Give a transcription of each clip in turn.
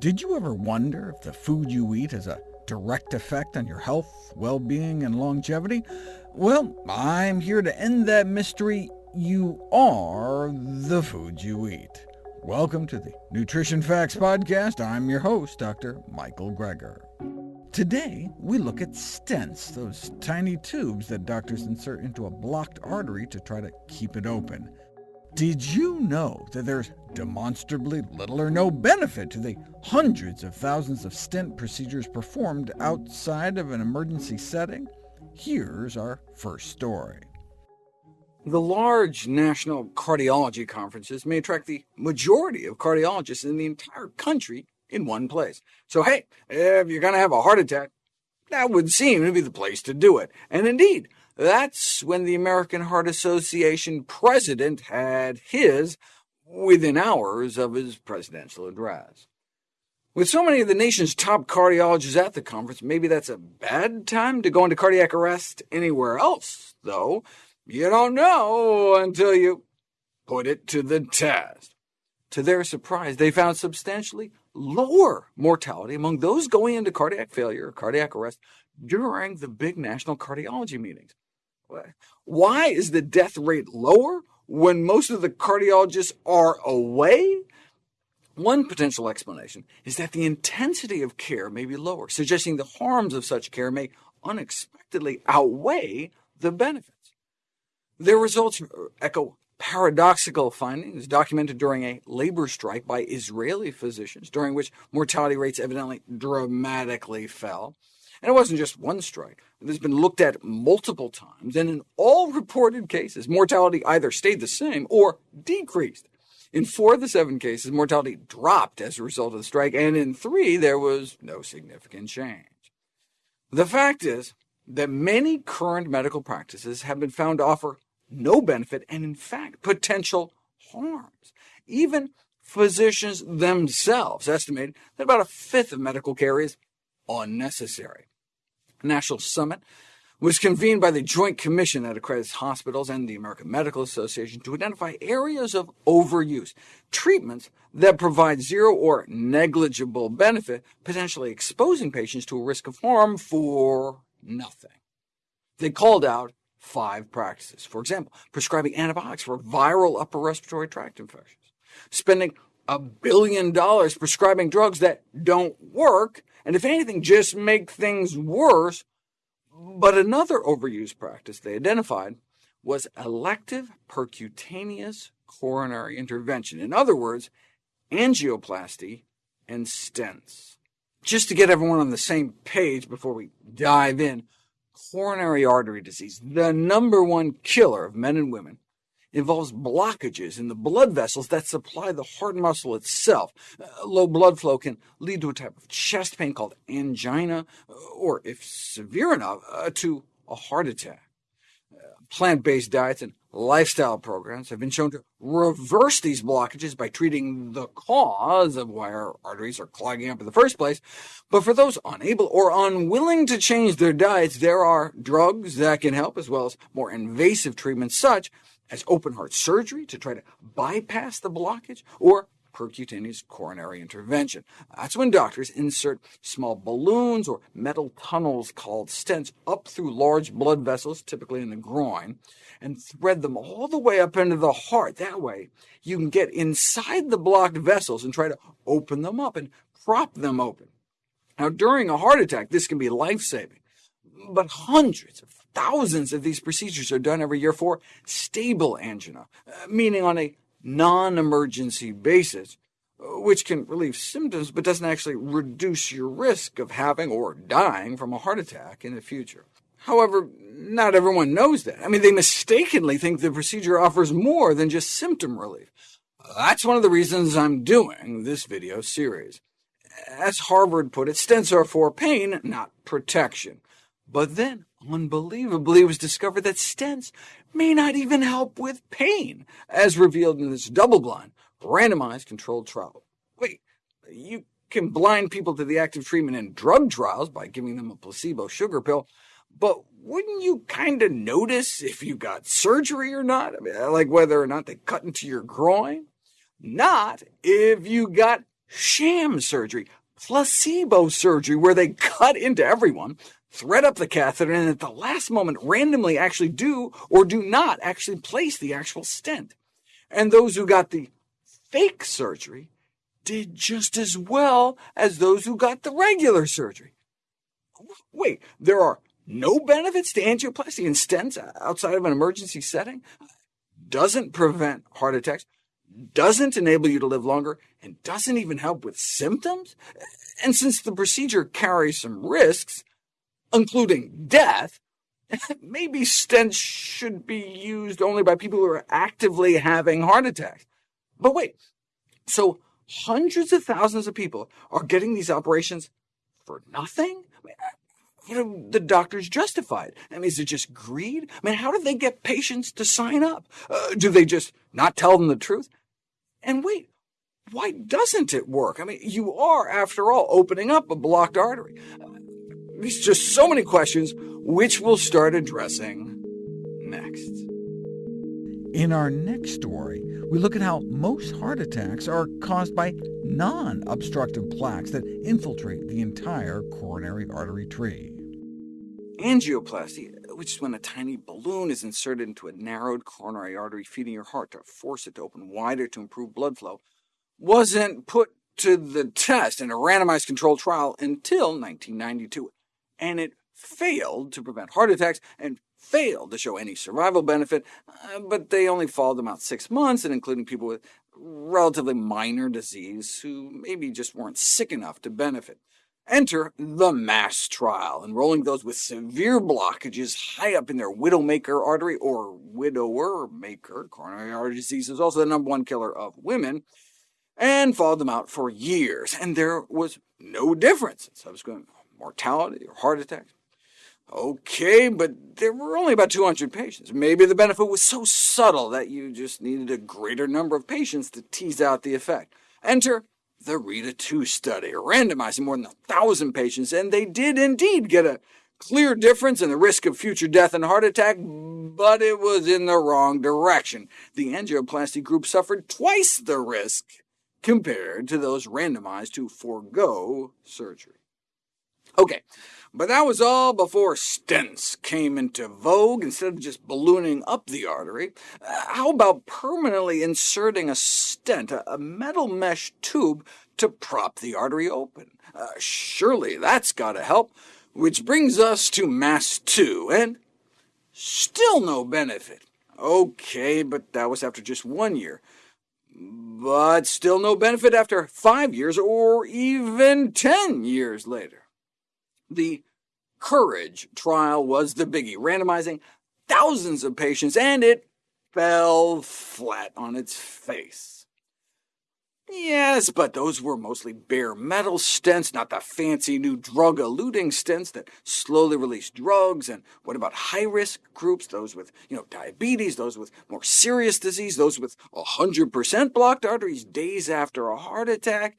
Did you ever wonder if the food you eat has a direct effect on your health, well-being, and longevity? Well, I'm here to end that mystery. You are the food you eat. Welcome to the Nutrition Facts Podcast. I'm your host, Dr. Michael Greger. Today, we look at stents, those tiny tubes that doctors insert into a blocked artery to try to keep it open. Did you know that there's demonstrably little or no benefit to the hundreds of thousands of stent procedures performed outside of an emergency setting? Here's our first story. The large national cardiology conferences may attract the majority of cardiologists in the entire country in one place. So hey, if you're going to have a heart attack, that would seem to be the place to do it. And indeed, that's when the American Heart Association president had his within hours of his presidential address. With so many of the nation's top cardiologists at the conference, maybe that's a bad time to go into cardiac arrest anywhere else, though. You don't know until you put it to the test. To their surprise, they found substantially lower mortality among those going into cardiac failure or cardiac arrest during the big national cardiology meetings. Why is the death rate lower when most of the cardiologists are away? One potential explanation is that the intensity of care may be lower, suggesting the harms of such care may unexpectedly outweigh the benefits. Their results echo paradoxical findings documented during a labor strike by Israeli physicians, during which mortality rates evidently dramatically fell. And it wasn't just one strike. It has been looked at multiple times, and in all reported cases, mortality either stayed the same or decreased. In four of the seven cases, mortality dropped as a result of the strike, and in three, there was no significant change. The fact is that many current medical practices have been found to offer no benefit and, in fact, potential harms. Even physicians themselves estimate that about a fifth of medical care is unnecessary. National summit was convened by the Joint Commission that accredits hospitals and the American Medical Association to identify areas of overuse, treatments that provide zero or negligible benefit, potentially exposing patients to a risk of harm for nothing. They called out five practices. For example, prescribing antibiotics for viral upper respiratory tract infections, spending a billion dollars prescribing drugs that don't work, and if anything, just make things worse. But another overuse practice they identified was elective percutaneous coronary intervention. In other words, angioplasty and stents. Just to get everyone on the same page before we dive in, coronary artery disease, the number one killer of men and women, involves blockages in the blood vessels that supply the heart muscle itself. Uh, low blood flow can lead to a type of chest pain called angina, or, if severe enough, uh, to a heart attack. Uh, Plant-based diets and lifestyle programs have been shown to reverse these blockages by treating the cause of why our arteries are clogging up in the first place. But for those unable or unwilling to change their diets, there are drugs that can help, as well as more invasive treatments such as open-heart surgery to try to bypass the blockage, or percutaneous coronary intervention. That's when doctors insert small balloons or metal tunnels called stents up through large blood vessels, typically in the groin, and thread them all the way up into the heart. That way, you can get inside the blocked vessels and try to open them up and prop them open. Now, during a heart attack, this can be life-saving, but hundreds of thousands of these procedures are done every year for stable angina, uh, meaning on a non-emergency basis, which can relieve symptoms but doesn't actually reduce your risk of having or dying from a heart attack in the future. However, not everyone knows that. I mean, they mistakenly think the procedure offers more than just symptom relief. That's one of the reasons I'm doing this video series. As Harvard put it, stents are for pain, not protection. But then, unbelievably, it was discovered that stents may not even help with pain, as revealed in this double-blind, randomized controlled trial. Wait, you can blind people to the active treatment in drug trials by giving them a placebo sugar pill, but wouldn't you kind of notice if you got surgery or not? I mean, uh, like whether or not they cut into your groin? Not if you got sham surgery, placebo surgery, where they cut into everyone, thread up the catheter, and at the last moment randomly actually do or do not actually place the actual stent. And those who got the fake surgery did just as well as those who got the regular surgery. Wait, there are no benefits to angioplasty and stents outside of an emergency setting? Doesn't prevent heart attacks, doesn't enable you to live longer, and doesn't even help with symptoms? And since the procedure carries some risks, including death, maybe stents should be used only by people who are actively having heart attacks. But wait, so hundreds of thousands of people are getting these operations for nothing? You know, the doctors justify it? I mean, is it just greed? I mean, how do they get patients to sign up? Uh, do they just not tell them the truth? And wait, why doesn't it work? I mean, you are, after all, opening up a blocked artery. Uh, there's just so many questions, which we'll start addressing next. In our next story, we look at how most heart attacks are caused by non-obstructive plaques that infiltrate the entire coronary artery tree. Angioplasty, which is when a tiny balloon is inserted into a narrowed coronary artery feeding your heart to force it to open wider to improve blood flow, wasn't put to the test in a randomized controlled trial until 1992, and it failed to prevent heart attacks and failed to show any survival benefit, uh, but they only followed them out six months, and including people with relatively minor disease who maybe just weren't sick enough to benefit. Enter the MASS trial, enrolling those with severe blockages high up in their widowmaker artery, or widower-maker. Coronary artery disease is also the number one killer of women, and followed them out for years, and there was no difference in subsequent mortality or heart attacks. OK, but there were only about 200 patients. Maybe the benefit was so subtle that you just needed a greater number of patients to tease out the effect. Enter the RITA-2 study, randomizing more than 1,000 patients, and they did indeed get a clear difference in the risk of future death and heart attack, but it was in the wrong direction. The angioplasty group suffered twice the risk compared to those randomized to forego surgery. OK, but that was all before stents came into vogue. Instead of just ballooning up the artery, uh, how about permanently inserting a stent, a, a, metal mesh tube, to prop the artery open? Uh, surely that's got to help. Which brings us to MASS 2, and still no benefit. OK, but that was after just one year. But still no benefit after five years, or even 10 years later. The Courage trial was the biggie, randomizing thousands of patients, and it fell flat on its face. Yes, but those were mostly bare metal stents, not the fancy new drug-eluting stents that slowly release drugs. And what about high-risk groups, those with you know, diabetes, those with more serious disease, those with 100% blocked arteries days after a heart attack?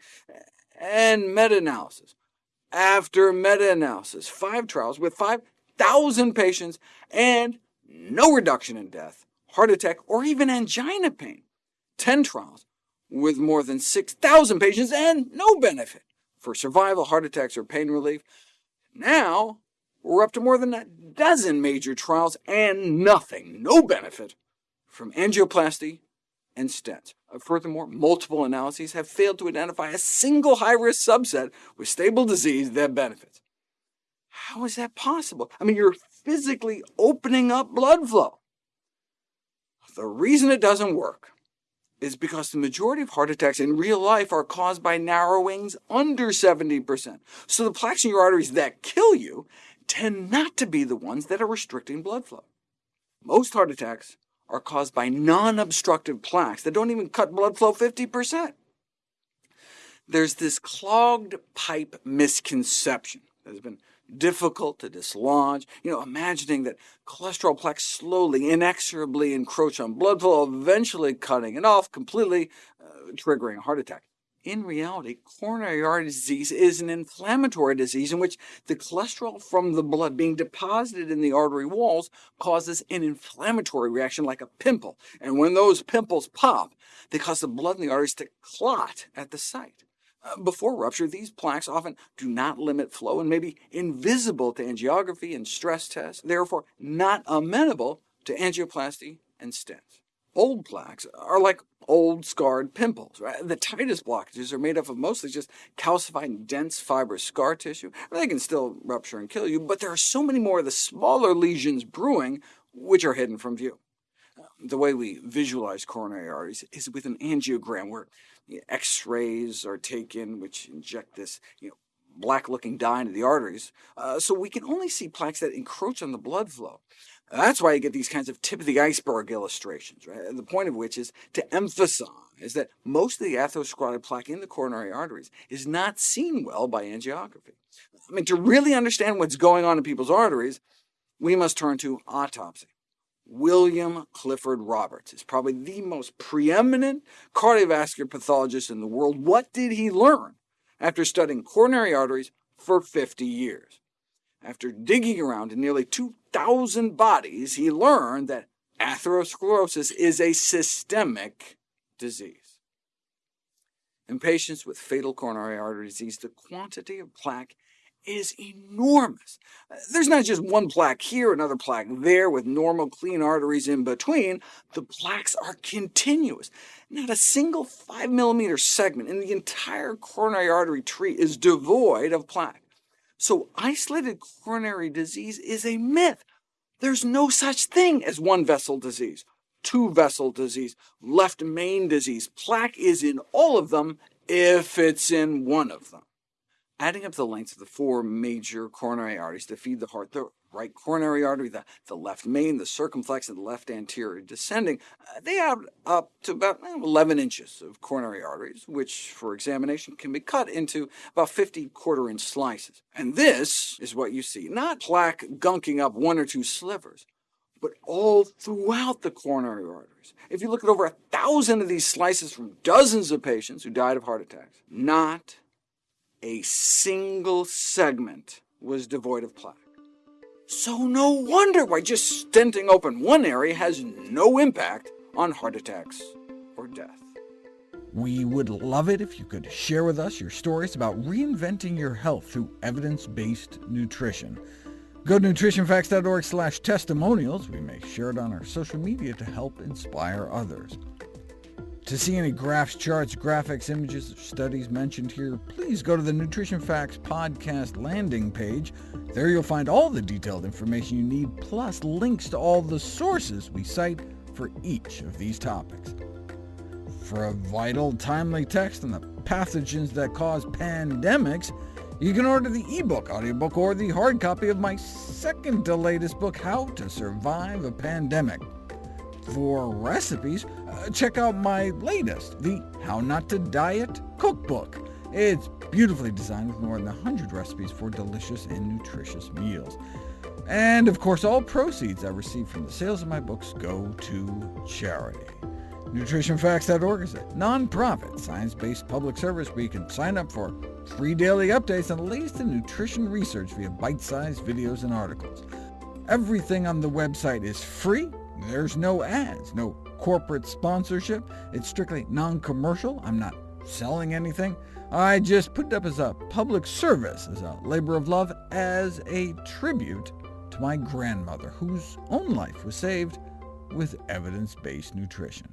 And meta-analysis after meta-analysis, five trials with 5,000 patients, and no reduction in death, heart attack, or even angina pain. 10 trials with more than 6,000 patients and no benefit for survival, heart attacks, or pain relief. Now, we're up to more than a dozen major trials and nothing, no benefit, from angioplasty and stents. Uh, furthermore, multiple analyses have failed to identify a single high-risk subset with stable disease that benefits. How is that possible? I mean, you're physically opening up blood flow. The reason it doesn't work is because the majority of heart attacks in real life are caused by narrowings under 70%. So the plaques in your arteries that kill you tend not to be the ones that are restricting blood flow. Most heart attacks are caused by non-obstructive plaques that don't even cut blood flow 50%. There's this clogged pipe misconception that has been difficult to dislodge, you know, imagining that cholesterol plaques slowly, inexorably encroach on blood flow, eventually cutting it off completely, uh, triggering a heart attack. In reality, coronary artery disease is an inflammatory disease in which the cholesterol from the blood being deposited in the artery walls causes an inflammatory reaction like a pimple, and when those pimples pop, they cause the blood in the arteries to clot at the site. Uh, before rupture, these plaques often do not limit flow and may be invisible to angiography and stress tests, therefore not amenable to angioplasty and stents. Old plaques are like old scarred pimples. Right? The tightest blockages are made up of mostly just calcified dense fibrous scar tissue. They can still rupture and kill you, but there are so many more of the smaller lesions brewing which are hidden from view. The way we visualize coronary arteries is with an angiogram, where X-rays are taken, which inject this you know, black-looking dye into the arteries, uh, so we can only see plaques that encroach on the blood flow. That's why you get these kinds of tip-of-the-iceberg illustrations, right? the point of which is to emphasize that most of the atherosclerotic plaque in the coronary arteries is not seen well by angiography. I mean, to really understand what's going on in people's arteries, we must turn to autopsy. William Clifford Roberts is probably the most preeminent cardiovascular pathologist in the world. What did he learn after studying coronary arteries for 50 years? After digging around in nearly 2,000 bodies, he learned that atherosclerosis is a systemic disease. In patients with fatal coronary artery disease, the quantity of plaque is enormous. There's not just one plaque here, another plaque there, with normal clean arteries in between. The plaques are continuous. Not a single 5 millimeter segment in the entire coronary artery tree is devoid of plaque. So isolated coronary disease is a myth. There's no such thing as one-vessel disease, two-vessel disease, left main disease. Plaque is in all of them if it's in one of them. Adding up the lengths of the four major coronary arteries that feed the heart, right coronary artery, the, the left main, the circumflex, and the left anterior descending, uh, they add up to about eh, 11 inches of coronary arteries, which for examination can be cut into about 50 quarter-inch slices. And this is what you see, not plaque gunking up one or two slivers, but all throughout the coronary arteries. If you look at over a thousand of these slices from dozens of patients who died of heart attacks, not a single segment was devoid of plaque. So no wonder why just stenting open one area has no impact on heart attacks or death. We would love it if you could share with us your stories about reinventing your health through evidence-based nutrition. Go to nutritionfacts.org testimonials. We may share it on our social media to help inspire others. To see any graphs, charts, graphics, images, or studies mentioned here, please go to the Nutrition Facts podcast landing page. There you'll find all the detailed information you need, plus links to all the sources we cite for each of these topics. For a vital, timely text on the pathogens that cause pandemics, you can order the ebook, audiobook, or the hard copy of my second to latest book, How to Survive a Pandemic. For recipes, uh, check out my latest, the How Not to Diet Cookbook. It's beautifully designed with more than 100 recipes for delicious and nutritious meals. And of course, all proceeds I receive from the sales of my books go to charity. NutritionFacts.org is a non-profit, science-based public service where you can sign up for free daily updates on the latest in nutrition research via bite-sized videos and articles. Everything on the website is free, there's no ads, no corporate sponsorship. It's strictly non-commercial. I'm not selling anything. I just put it up as a public service, as a labor of love, as a tribute to my grandmother, whose own life was saved with evidence-based nutrition.